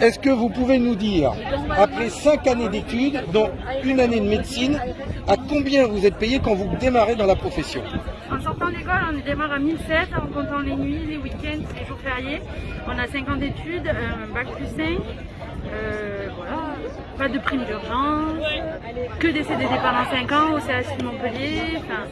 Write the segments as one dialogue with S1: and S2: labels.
S1: Est-ce que vous pouvez nous dire, après cinq années d'études, dont une année de médecine, à combien vous êtes payé quand vous démarrez dans la profession?
S2: D'école, on démarre à 1007 en comptant les nuits, les week-ends, les jours fériés. On a 5 ans d'études, un bac plus 5. euh, voilà, pas de prime d'urgence, que des CDD pendant 5 ans au CHU Montpellier, enfin,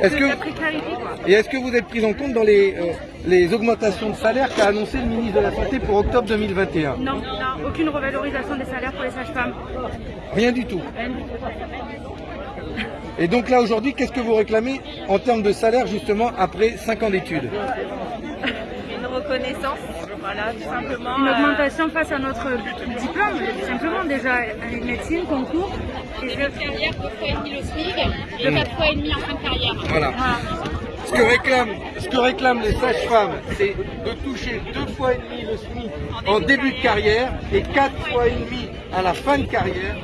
S1: Est-ce
S2: que
S1: que-
S2: de la précarité quoi.
S1: Et est-ce que vous êtes pris en compte dans les, euh, les augmentations de salaire qu'a annoncé le ministre de la Santé pour octobre 2021
S2: Non, non, aucune revalorisation des salaires pour les sages-femmes.
S1: Rien du tout.
S2: Rien du tout.
S1: Et donc là aujourd'hui, qu'est-ce que vous réclamez en termes de salaire justement après 5 ans d'études
S3: une reconnaissance, voilà, tout simplement.
S2: Une
S3: euh,
S2: augmentation face à notre diplôme, tout simplement déjà, année de médecine, concours. Et je-
S4: carrière, deux fois et demi le SMIC, de quatre fois et demi en fin de carrière.
S1: Voilà. Ce que réclament, ce que réclament les sages-femmes, c'est de toucher deux fois et demi le SMIC en début de carrière et quatre fois et demi à la fin de carrière.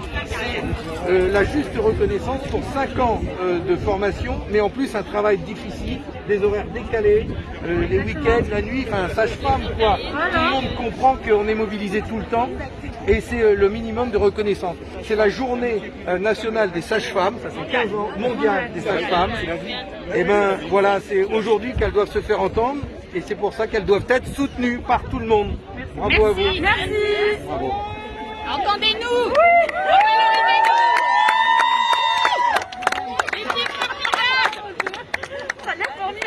S1: Euh, la juste reconnaissance pour cinq ans euh, de formation, mais en plus un travail difficile, des horaires décalés, euh, les week-ends, la nuit, enfin sage-femme quoi. Tout le monde comprend qu'on est mobilisé tout le temps et c'est le minimum de reconnaissance. C'est la journée nationale des sages-femmes, ça c'est 15 ans mondial des sages-femmes. Et ben voilà, c'est aujourd'hui qu'elles doivent se faire entendre et c'est pour ça qu'elles doivent être soutenues par tout le monde. Bravo à vous.
S2: Merci
S1: Bravo.
S4: Entendez-nous